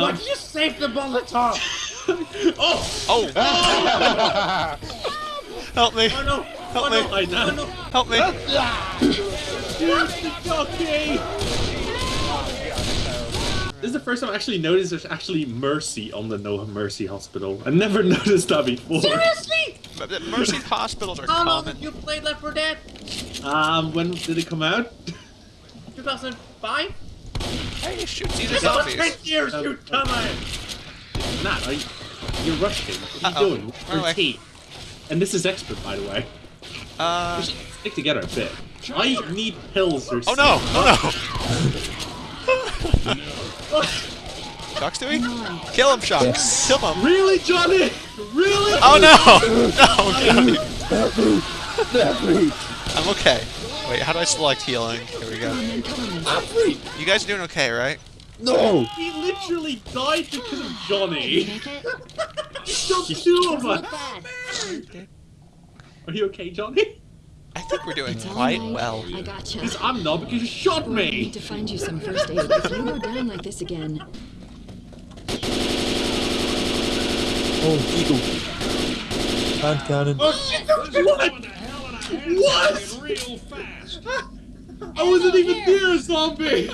Why did you save the Molotov? Oh! Oh! Help me! Oh no! Help oh, me! No. I know. Oh, no. Help me! Use the jockey! This is the first time I actually noticed there's actually mercy on the No Mercy Hospital. I never noticed that before. Seriously? Mercy hospitals are How long common. have you played Left 4 Dead? Um, when did it come out? 2005? Hey, shoot, these are It's over zombies. 10 years, you dumbass! It's not, are you? You're rushing. What are you Uh-oh. doing? Run Your away. team. And this is expert, by the way. Uh, We should stick together a bit. I need pills or something. oh no! Oh no! Shucks, do we? Kill him, Shucks! Kill him! Really, Johnny? Really? Oh no! No, God. I'm okay. Wait, how do I select healing? Here we go. You guys are doing okay, right? No! He literally died because of Johnny. Make it? He killed two of us. Are you okay, Johnny? I think we're doing It's quite right. well. I gotcha. Because I'm not because you shot I me. need to find you some first aid if you go down like this again. Oh, eagle. Hand cannon. Oh shit! What? What? Real fast. I wasn't even near a zombie.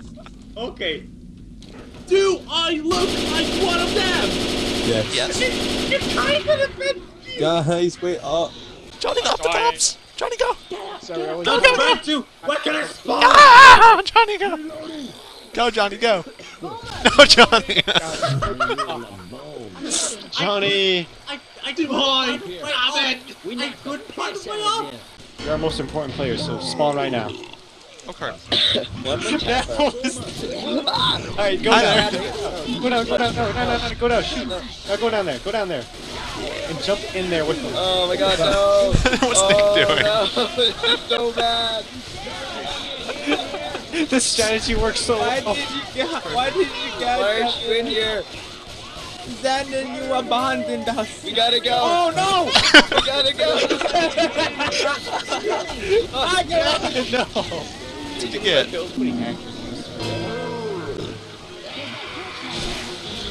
okay. Do I look like one of them? Yes. Yes. You kind of been. Guys, wait up. Johnny, off the tops! Johnny, go! Sorry, I was I'm about to. What can I spot? Ah! Johnny, go! Go, Johnny, go! No, Johnny! Johnny! I I did why? Damn it! We I need could part of my Saturday. arm. You're our most important player, so spawn right now. Okay. Alright, go Hi down. there. Go down, go down, no, no, no, no, go down, shoot. Now go down there, go down there. And jump in there with them. Oh my god, no! What's oh, Nick doing? No, it's so bad. This strategy works so Why well. did you get? Why did you Why guys? aren't you in here? Xander, you abandoned us. We gotta go. Oh no! We gotta go. I got no! What'd you get?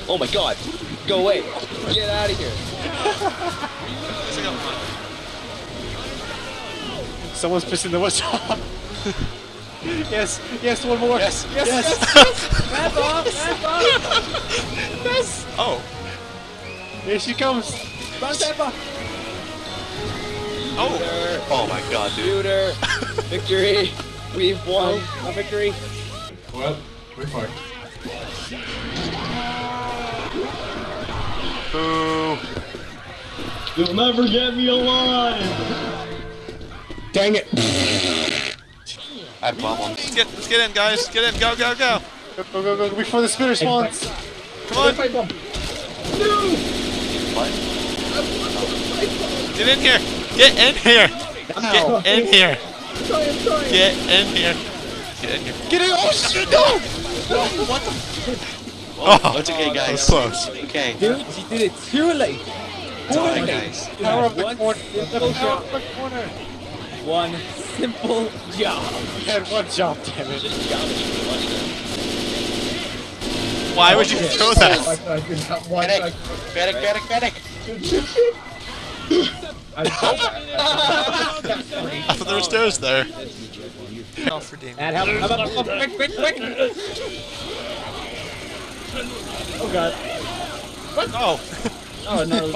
Oh my god. Go away. Get out of here. Someone's pissing the woods off. yes, yes, one more. Yes, yes, yes. Hands off! Hands off! yes. Oh. Here she comes. Run, Peppa! Oh. Oh my god, dude. Shooter. Victory. We've won. A victory. Well, we're fine. Boo. You'll never get me alive. Dang it. I have problems. Let's get, let's get in, guys. Get in. Go, go, go. Go, go, go, go, before the spitter spawns. Come on. No. Get in here. Get in here. Get in here. Get in here. Get in here. Get it! Oh shit, no! What the? Oh, It's okay, guys. so close. Okay. Dude, you did it too late. It's alright, guys. Power of the corner. power job. of the corner. One simple job. And one job, damn it. Why would you throw that? Medic. Medic, medic, medic. I thought there were stairs there. Oh, for Damien. That help. Up, up, up, quick, quick, quick. Oh god. Oh. Oh no.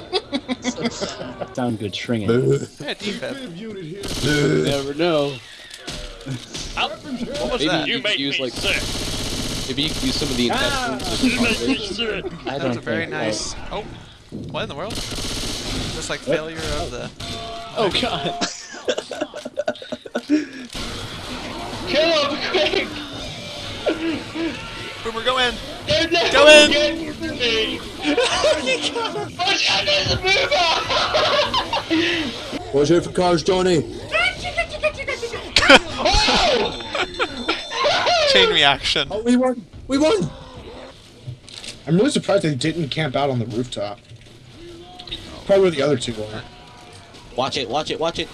Sound good stringing. Yeah, defib. Never know. What was Maybe that? you you could use like maybe you could use some of the intestines. or something. I That don't was a very think- uh, nice. Oh, what in the world? Just like failure of the. Oh god. Kill him quick! Boomer, go in. They're Go never in. Getting to. Watch out, there's a mover! Watch out for cars, Johnny. Chain reaction. Oh, we won. We won. I'm really surprised they didn't camp out on the rooftop. Probably where the other two were. Watch it, watch it, watch it.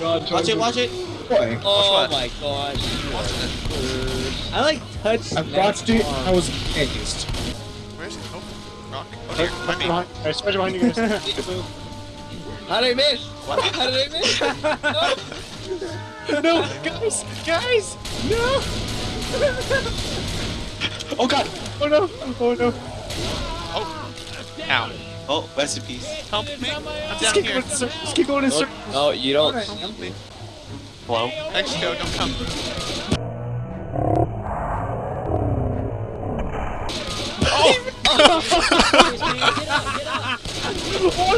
Watch it, watch it. Boy, Oh what? my god. I like touched. I watched it. I was amazed. Rock. Oh, me. Behind, I spider behind you guys. How did I miss? How did I miss? no, guys, guys, no. oh god. Oh no. Oh no. Oh. Ow. Oh, recipes. Help me. I'm Just down keep here. going in circles. Just keep going in circles. No, you don't. Help me. Hello? Mexico, don't come. Oh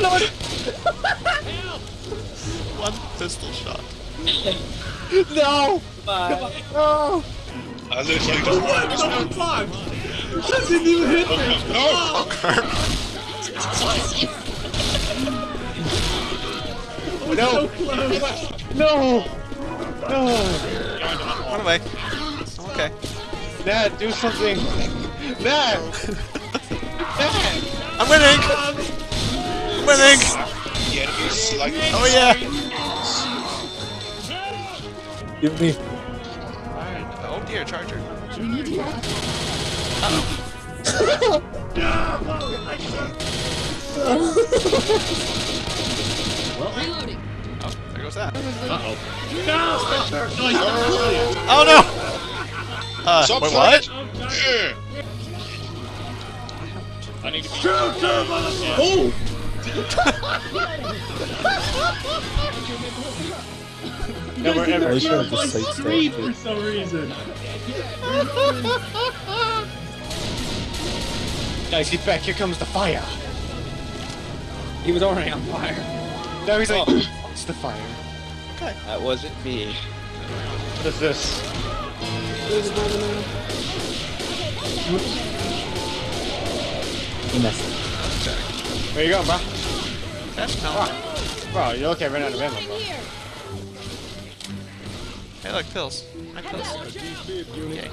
lord. One pistol shot. No. Bye. No. I literally Oh, just the fuck? That didn't even hit me. Oh, crap. No. No. No. Run away. Okay. Dad, do something. Dad. Dad. I'm winning! I'm winning! the enemy slightly. Oh yeah! Give me. Oh dear, charger. Reloading. Oh, there goes that. Uh-oh. No! Oh, no, you don't Oh no! Uh, Stop wait, playing. what? Yeah. Oh! Never ever. I should have My just screen sidestepped for some reason. Guys, get back. Here comes the fire. He was already on fire. Now he's like, it's the fire. Okay. That wasn't me. What is this? You missed. Where you going, bro? That's no. Bro, you're looking right out of ammo, bro. Hey, look, pills. My pills. Yay.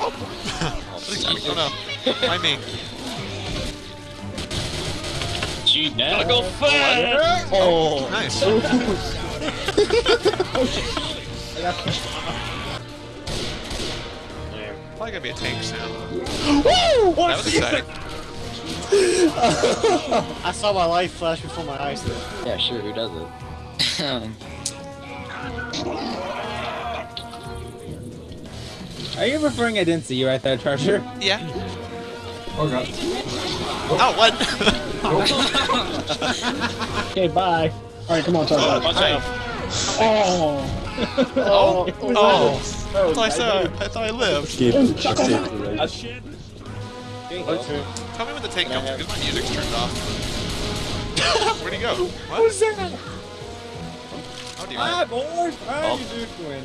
Oh no. Why me? Gotta go fast. Oh. Nice. Probably gonna be a tank soon. That was exciting. I saw my life flash before my eyes. There. Yeah, sure, who doesn't? Are you referring I didn't see you right there, Treasure? Yeah. Oh god. Oh, what? Okay, bye. All right, come on, talk about Watch. Oh. oh, oh. I Oh. thought I saw. I thought I lived. Gave me just saved the right. Tell me when the tank comes because my music's turned off. Where'd he go? What? Who's that? Oh dear. Hi, boys. How Oh. you doing?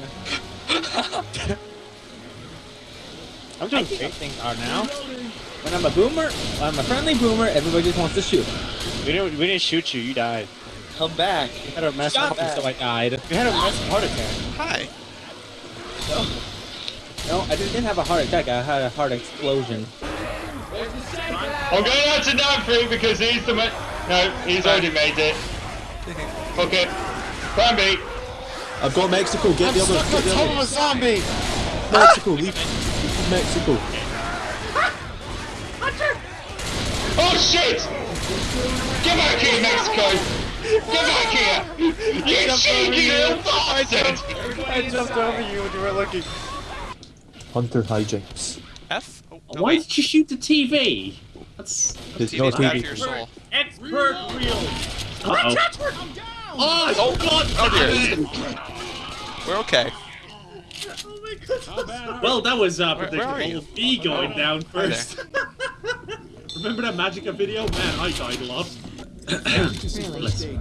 I'm I doing think great. things are now. When I'm a boomer, when I'm a friendly boomer, everybody just wants to shoot. We didn't. We didn't shoot you. You died. Come back. You had a massive. Shot me, so I died. You had a massive heart attack. Hi. No, I didn't have a heart attack. I had a heart explosion. I'm going out to Danfrey because he's the man. No, he's already made it. Fuck it. Plan B. I've got Mexico. Get I'm the other. stuck Get on the top of a zombie. Mexico. Leave. leave Mexico. Oh shit! Get back here, Mexico! Get back here! You cheeky little bastard! I jumped over you when you were looking. Hunter hijinks. F. Oh, no, Why wait. did you shoot the TV? That's There's TV's no bad for TV. your soul. expert real. Uh oh. Oh, God! Oh dear. We're okay. Oh my god. Well, that was uh, Where- where are predictable. Me going down first. Remember that Magica video? Man, I died a lot. Really?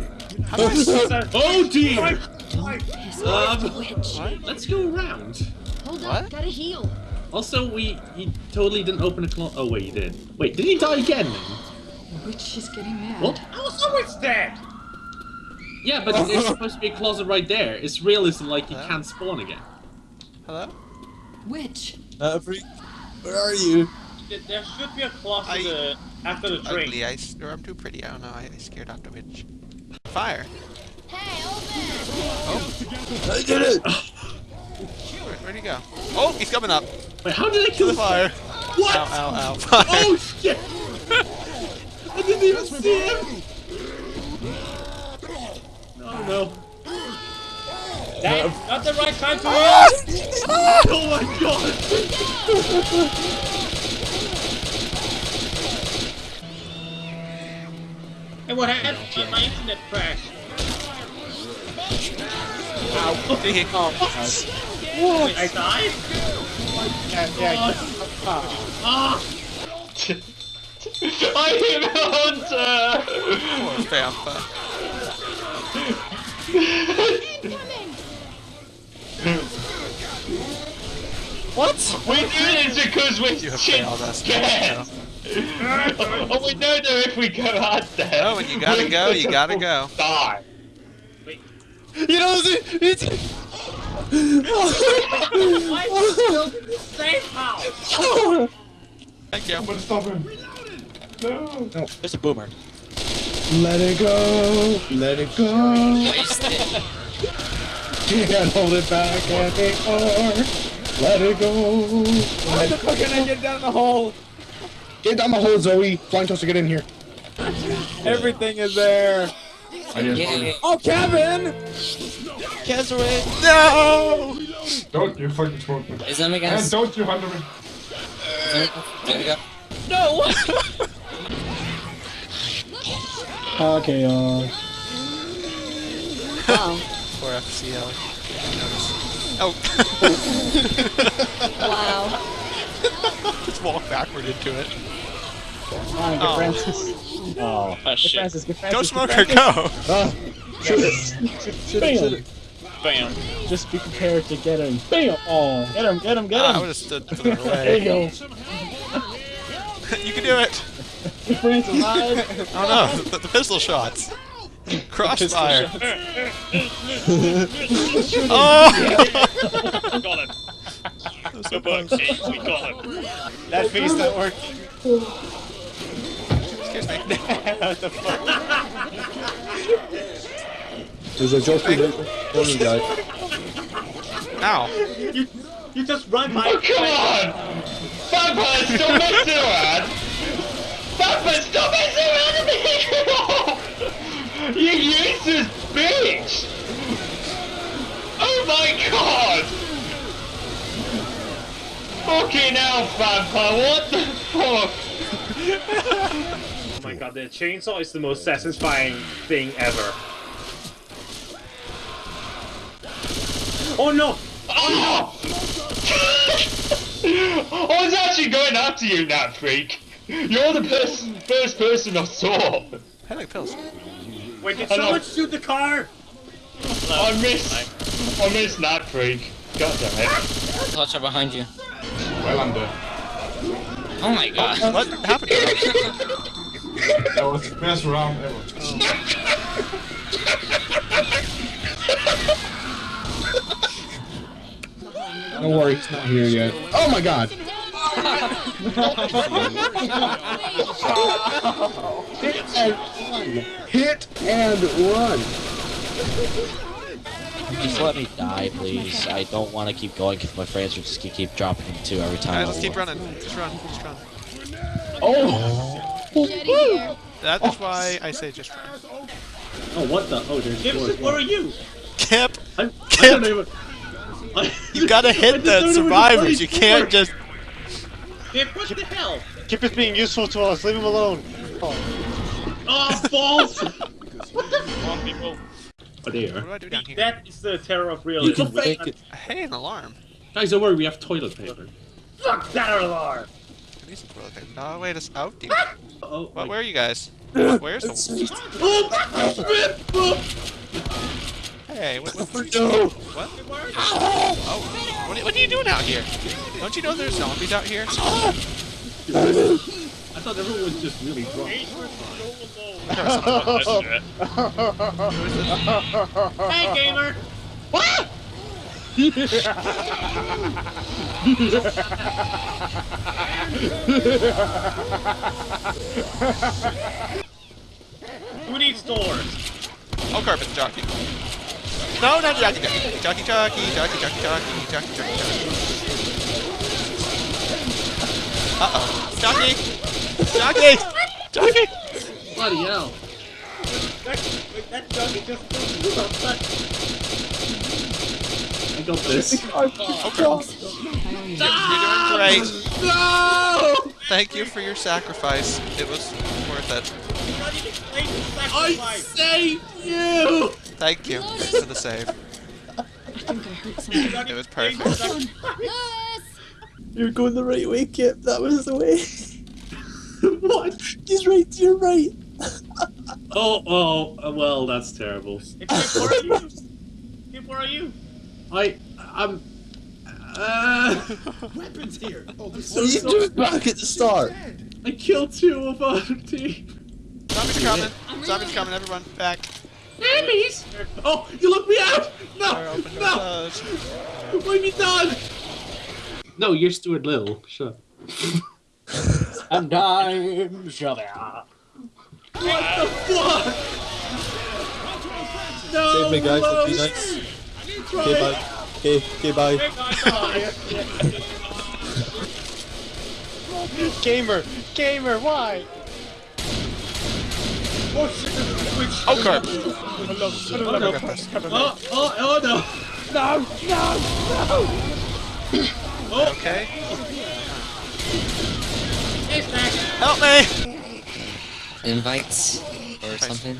How do I s- oh dear! Piss Um, off, witch. let's go around. Hold What? up, gotta heal. Also, we he totally didn't open a clo- Oh wait, he did. Wait, did he die again? Then? Witch is getting mad. What? I was always dead! Yeah, but there's supposed to be a closet right there. It's realism, like he can't spawn again. Hello? Witch. Every. Where are you? There should be a closet I- uh, after the drink. Ugly. I. s- Or I'm too pretty. Oh, I don't know. I, I scared off the witch. Fire. I did it! Where, where'd he go? Oh, he's coming up. Wait, how did I kill the fire. What? Ow, ow, ow. Oh, fire. Oh shit! I didn't even see him! Oh, no, no. That's not the right time to ah! react! Oh my god! And what happened? My internet crashed. Did he- Wait, I died? Yeah, yeah. Ah! I hit Hunter! Poor Vampa. What? We're doing it because we're You have failed us. scared! Oh, we know that if we go out there... No, when you gotta go, you gotta go. Die. You know, it's... Why is he still in the safe house? Thank you. I'm gonna stop him. No. no. There's a boomer. Let it go. Let it go. Waste You can't hold it back anymore. Let it go. How the fuck can I get down the hole? Get down the hole, Zoe. Flying toaster, get in here. Everything is there. Oh, Kevin! Keswick! No! Don't you fucking smoke me. Is that making And don't you hunter me. There we go. No! Okay, uh. Wow. Poor FCL. Oh. Wow. Just walk backward into it. Come on, get Oh. Francis. Oh. Get shit. Francis, get Francis. Go smoke smoker, Francis. go! Uh, shoot it. Shoot it, shoot it. Bam. Just be prepared to get him. Bam! Oh, get him, get him, get Ah, I him! would have stood further there you away. go. you can do it! Francis, hide. Oh no, the, the pistol shots. Crossfire. oh! Got him. Good work, team. We got him. That face not working. Excuse me. what the fuck? There's a jockey there. Morning, guy. Ow. You, you just run by. Oh, come on! Vampire, stop messing around! Vampire, stop messing around with me! you useless Fucking hell, Vampire, what the fuck? Oh my god, the chainsaw is the most satisfying thing ever. Oh no! Oh! Ah! No! I was actually going after you, Nat Freak! You're the person, first person I saw! I like pills. Wait, did I know. someone shoot the car? I missed. I missed Nat Freak. God damn it. Touch up behind you. Well, I'm. Oh my god. Oh, what happened to him? That was the best round ever. Don't worry, he's not here yet. Oh my god! Hit and run! Hit and run! Just let me die, please. I don't want to keep going because my friends are just gonna keep dropping too every time. Alright, I let's keep walk. running. Just run, just run. Oh! That's why I say just run. Oh, what the? Oh, there's Gibson, where are you? Kip! I, I Kip! don't even. You gotta hit the don't know where survivors, you can't for. just... Gib, what the hell? Kip is being useful to us. Leave him alone. Oh, balls! Oh, there. What do I do down here? That is the terror of You realism. can fake it. Hey, an alarm. Guys, don't worry, we have toilet paper. Fuck that alarm! I need some toilet paper. No, wait, it's out. Deep. Oh, What, where are you guys? Where's the... Oh, hey, what, what, oh, No! what? Oh, what, what are you doing out here? Don't you know there's zombies out here? I thought everyone was just really drunk. hey, gamer! What? Who needs doors? Oh, carpet jockey. No, not jockey jockey. Jockey jockey, jockey jockey jockey, jockey jockey jockey. Uh oh, jockey, jockey, jockey. Bloody hell. That, wait, that jockey just I got this. Okay. You're doing great. No! Thank you for your sacrifice. It was worth it. I saved you! Thank you for the save. I think I heard something. It was perfect. You're going the right way, Kip. That was the way. what? He's right to your right. Oh, oh, well, that's terrible. Kip, where are you? Kip, where are you? I, I'm, uh, Weapons here. Oh, this So you just back at the start. I killed two of our team. Zombies coming. Zombies coming. Everyone back. Zombies! Oh, you looked me out! No, no! closed. What have you done? No, you're Stuart Little. Shut up. and I'm Javert. What the fuck? No! Save me, guys. no. Be nice. Okay, bye. Okay, okay, bye. Gamer, gamer, why? Oh shit, there's a switch. Oh, carp. Oh no. Oh, oh, oh no. No, no, no! Okay. It's back. Help me! Invites or Nice. something.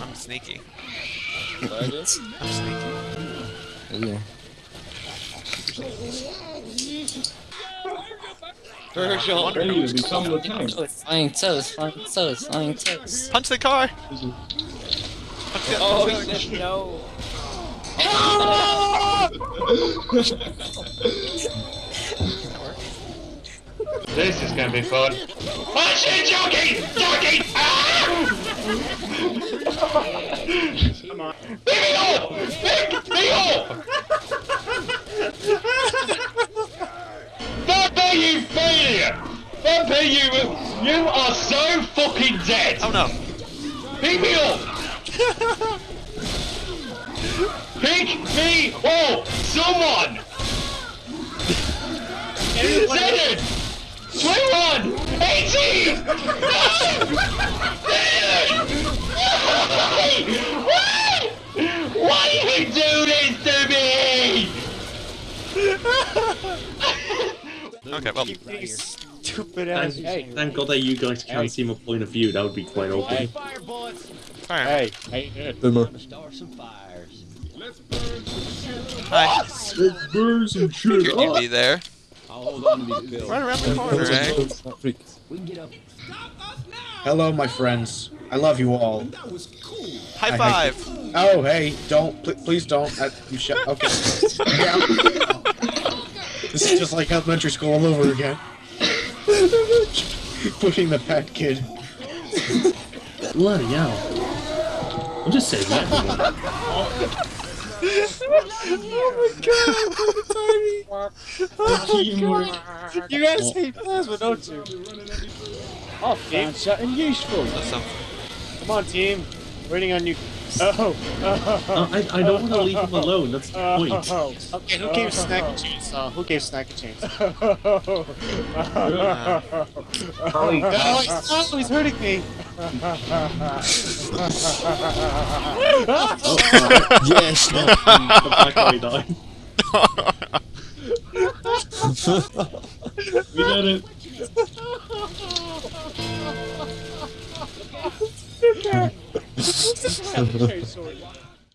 I'm sneaky. I'm sneaky. Ooh. Virgil. Oh, flying toes, flying toes, flying toes. Punch the car! Punch the Oh, punch he said no. This is gonna be fun. Oh shit, jockey! Jockey! Come on. Leave me off! Leave me off! Vampire, you failure! Vampire, you, you are so fucking dead! Oh no. Pick me up! Pick me up! Someone! Zenith! 21! 18! No! Why? Why? Why do you do this to me? Okay, well. Stupid Thank, ass. Hey. thank God that you guys can't see my point of view. That would be quite open. Hey, Alright. hey, how you doing? Boomer. Hi. Let's burn some shit You up. be there. I'll hold on to these pills. Right around the corner, eh? We can get up. Hello, my friends. I love you all. High I five! Oh, hey, don't, pl- please don't. Uh, you shut. Okay. Yeah. this is just like elementary school all over again. Pushing the fat kid. Bloody hell. I'm just saying that. You guys hate plasma, don't you? Oh, game shot and useful. Listen. Come on, team. Waiting on you. Oh. Uh, I, I don't want to leave him alone. That's the point. Oh. Okay, who gave Snack a chainsaw? Who gave Snack a chainsaw? oh, he's, oh, he's hurting me yes! No. Come back or we die. we did it!